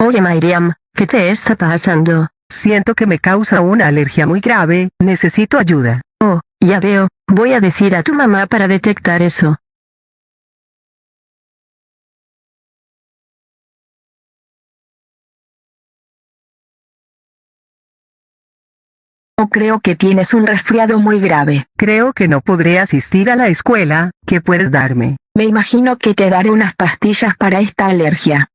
Oye Miriam, ¿qué te está pasando? Siento que me causa una alergia muy grave, necesito ayuda. Oh, ya veo, voy a decir a tu mamá para detectar eso. O creo que tienes un resfriado muy grave. Creo que no podré asistir a la escuela, ¿qué puedes darme? Me imagino que te daré unas pastillas para esta alergia.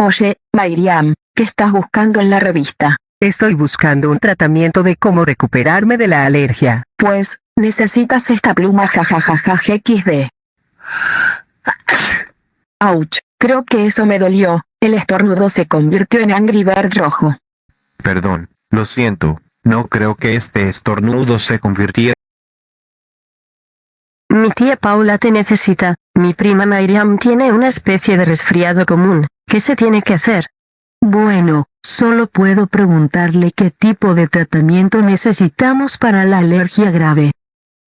Oye, Miriam, ¿qué estás buscando en la revista? Estoy buscando un tratamiento de cómo recuperarme de la alergia. Pues, necesitas esta pluma jajajaja XD. Ouch, creo que eso me dolió. El estornudo se convirtió en Angry Bird rojo. Perdón, lo siento, no creo que este estornudo se convirtiera. Mi tía Paula te necesita. Mi prima Miriam tiene una especie de resfriado común. ¿Qué se tiene que hacer? Bueno, solo puedo preguntarle qué tipo de tratamiento necesitamos para la alergia grave.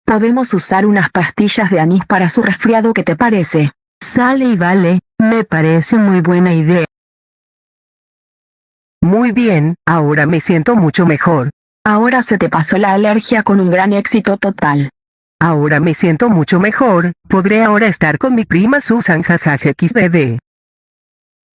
Podemos usar unas pastillas de anís para su resfriado, ¿qué te parece? Sale y vale, me parece muy buena idea. Muy bien, ahora me siento mucho mejor. Ahora se te pasó la alergia con un gran éxito total. Ahora me siento mucho mejor, podré ahora estar con mi prima Susan jajaja xdd.